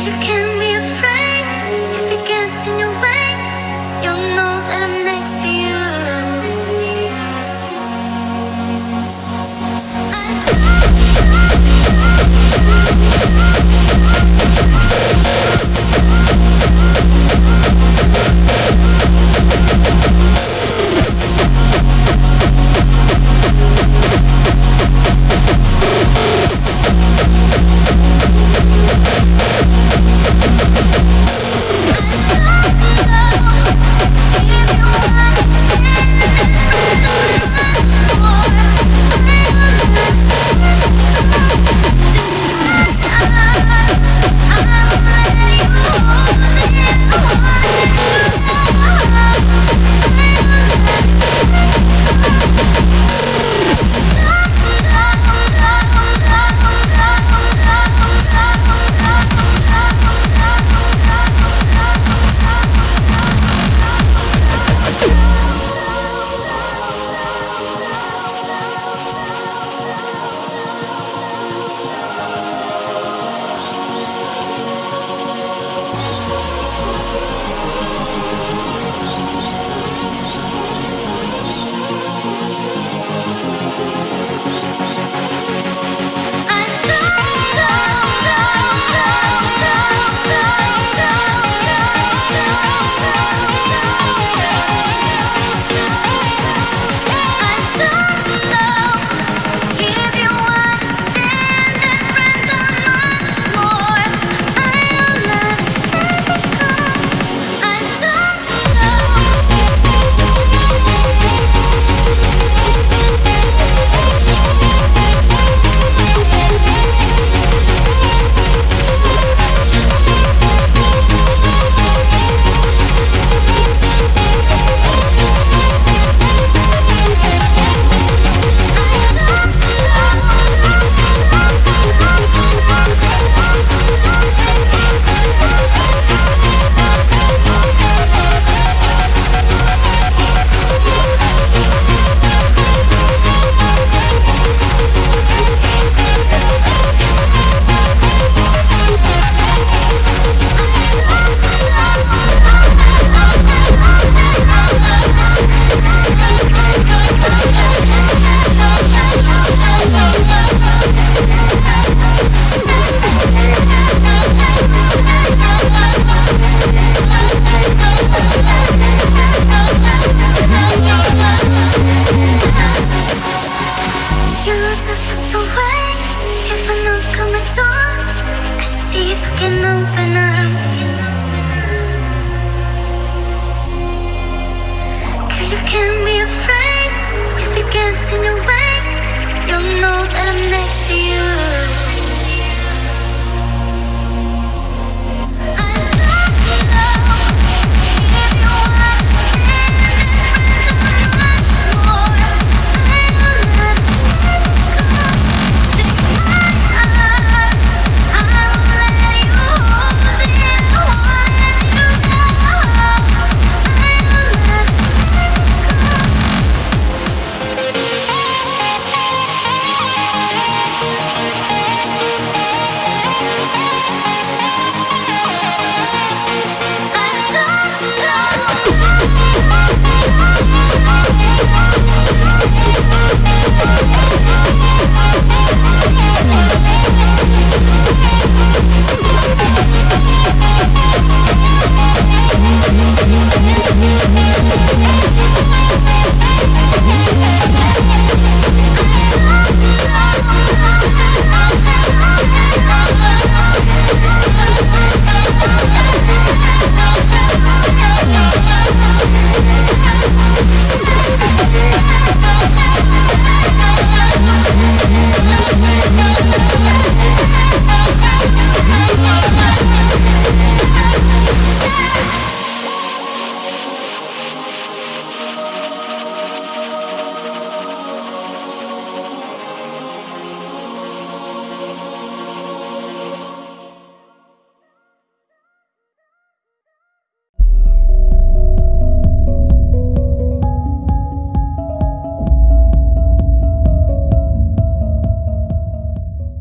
You can be afraid if it gets in your way. You'll know that I'm next to you. just slips away If I knock on my door I see if I can open up. Cause you can't be afraid If it gets in your way. You'll know that I'm next to you.